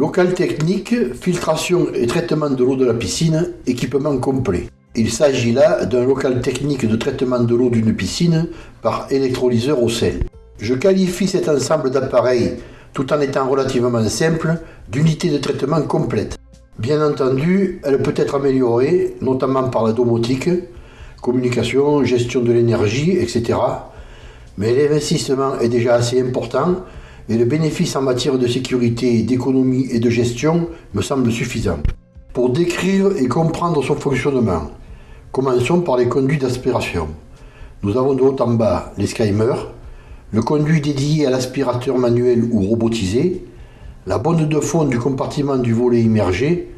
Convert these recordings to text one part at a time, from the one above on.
Local technique, filtration et traitement de l'eau de la piscine, équipement complet. Il s'agit là d'un local technique de traitement de l'eau d'une piscine par électrolyseur au sel. Je qualifie cet ensemble d'appareils, tout en étant relativement simple, d'unité de traitement complète. Bien entendu, elle peut être améliorée, notamment par la domotique, communication, gestion de l'énergie, etc. Mais l'investissement est déjà assez important et le bénéfice en matière de sécurité, d'économie et de gestion me semble suffisant. Pour décrire et comprendre son fonctionnement, commençons par les conduits d'aspiration. Nous avons de haut en bas les skymers, le conduit dédié à l'aspirateur manuel ou robotisé, la bonde de fond du compartiment du volet immergé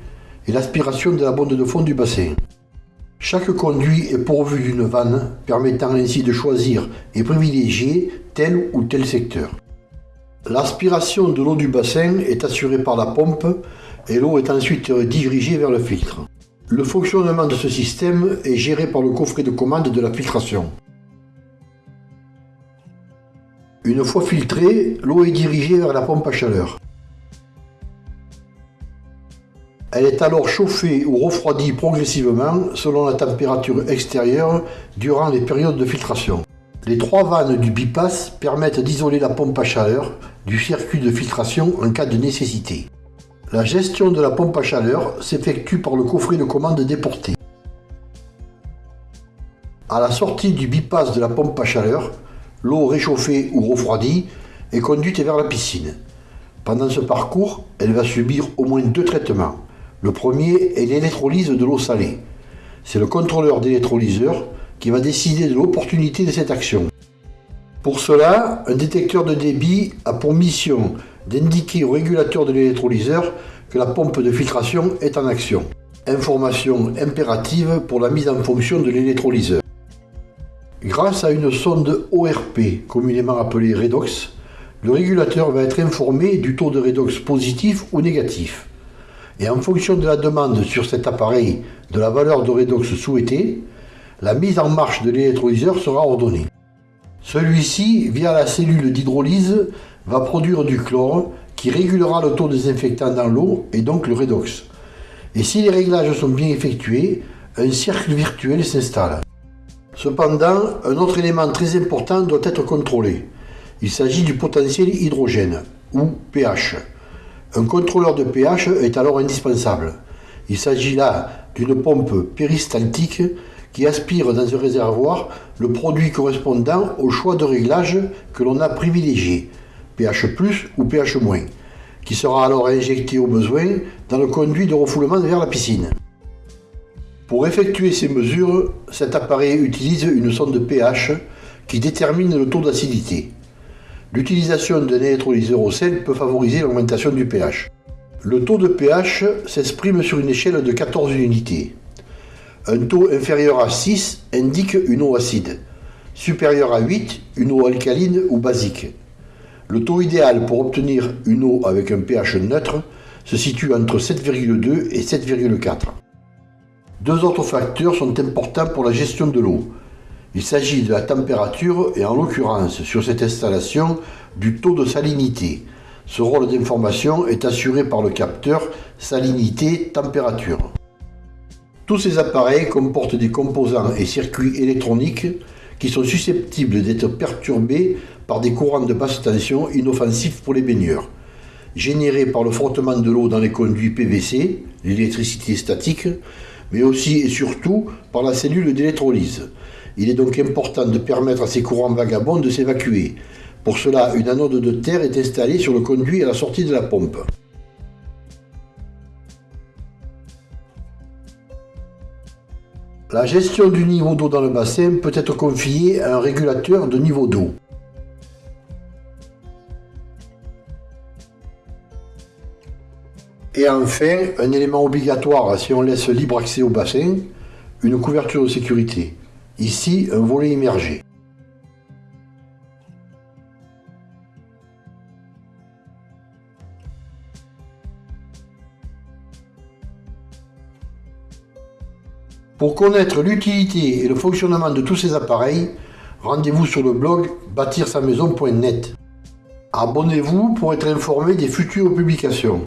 et l'aspiration de la bonde de fond du bassin. Chaque conduit est pourvu d'une vanne permettant ainsi de choisir et privilégier tel ou tel secteur. L'aspiration de l'eau du bassin est assurée par la pompe et l'eau est ensuite dirigée vers le filtre. Le fonctionnement de ce système est géré par le coffret de commande de la filtration. Une fois filtrée, l'eau est dirigée vers la pompe à chaleur. Elle est alors chauffée ou refroidie progressivement selon la température extérieure durant les périodes de filtration. Les trois vannes du bypass permettent d'isoler la pompe à chaleur du circuit de filtration en cas de nécessité. La gestion de la pompe à chaleur s'effectue par le coffret de commande déporté. À la sortie du bypass de la pompe à chaleur, l'eau réchauffée ou refroidie est conduite vers la piscine. Pendant ce parcours, elle va subir au moins deux traitements. Le premier est l'électrolyse de l'eau salée. C'est le contrôleur d'électrolyseur qui va décider de l'opportunité de cette action. Pour cela, un détecteur de débit a pour mission d'indiquer au régulateur de l'électrolyseur que la pompe de filtration est en action. Information impérative pour la mise en fonction de l'électrolyseur. Grâce à une sonde ORP, communément appelée redox, le régulateur va être informé du taux de redox positif ou négatif et en fonction de la demande sur cet appareil de la valeur de redox souhaitée, la mise en marche de l'électrolyseur sera ordonnée. Celui-ci, via la cellule d'hydrolyse, va produire du chlore qui régulera le taux désinfectant dans l'eau et donc le redox. Et si les réglages sont bien effectués, un cercle virtuel s'installe. Cependant, un autre élément très important doit être contrôlé. Il s'agit du potentiel hydrogène, ou pH. Un contrôleur de pH est alors indispensable. Il s'agit là d'une pompe péristaltique qui aspire dans un réservoir le produit correspondant au choix de réglage que l'on a privilégié, pH+, ou pH-, qui sera alors injecté au besoin dans le conduit de refoulement vers la piscine. Pour effectuer ces mesures, cet appareil utilise une sonde pH qui détermine le taux d'acidité. L'utilisation d'un électrolyseur au sel peut favoriser l'augmentation du pH. Le taux de pH s'exprime sur une échelle de 14 unités. Un taux inférieur à 6 indique une eau acide, supérieur à 8 une eau alcaline ou basique. Le taux idéal pour obtenir une eau avec un pH neutre se situe entre 7,2 et 7,4. Deux autres facteurs sont importants pour la gestion de l'eau, il s'agit de la température et en l'occurrence sur cette installation du taux de salinité. Ce rôle d'information est assuré par le capteur salinité-température. Tous ces appareils comportent des composants et circuits électroniques qui sont susceptibles d'être perturbés par des courants de basse tension inoffensifs pour les baigneurs, générés par le frottement de l'eau dans les conduits PVC, l'électricité statique, mais aussi et surtout par la cellule d'électrolyse, il est donc important de permettre à ces courants vagabonds de s'évacuer. Pour cela, une anode de terre est installée sur le conduit à la sortie de la pompe. La gestion du niveau d'eau dans le bassin peut être confiée à un régulateur de niveau d'eau. Et enfin, un élément obligatoire si on laisse libre accès au bassin, une couverture de sécurité. Ici, un volet immergé. Pour connaître l'utilité et le fonctionnement de tous ces appareils, rendez-vous sur le blog bâtir-sa-maison.net. Abonnez-vous pour être informé des futures publications.